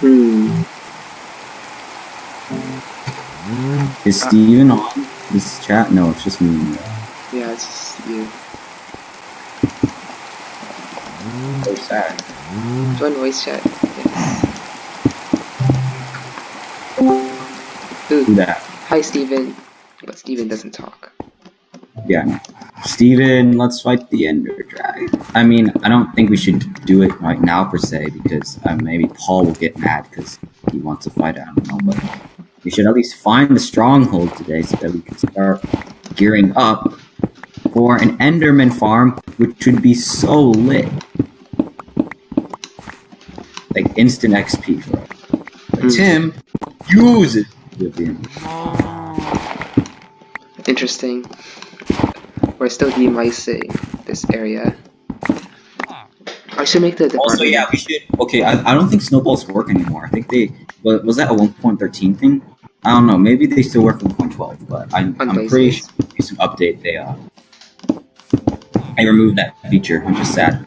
Hmm. Is Steven on this chat? No, it's just me. Yeah, it's just you. So sad. Join voice chat. Yes. Ooh, Do that. hi Steven. But Steven doesn't talk. Yeah. No. Steven, let's fight the Ender Dragon. I mean, I don't think we should do it right now per se because uh, maybe Paul will get mad because he wants to fight. I don't know, but we should at least find the stronghold today so that we can start gearing up for an Enderman farm, which should be so lit. Like instant XP for it. But Hmm. Tim, use it. Vivian. Interesting. We're still demising this area. I should make the department. Also, yeah, we should. Okay, I, I don't think snowballs work anymore. I think they was, was that a 1.13 thing. I don't know. Maybe they still work 1.12, but I, I'm pretty sure recent update they uh they removed that feature, which is sad.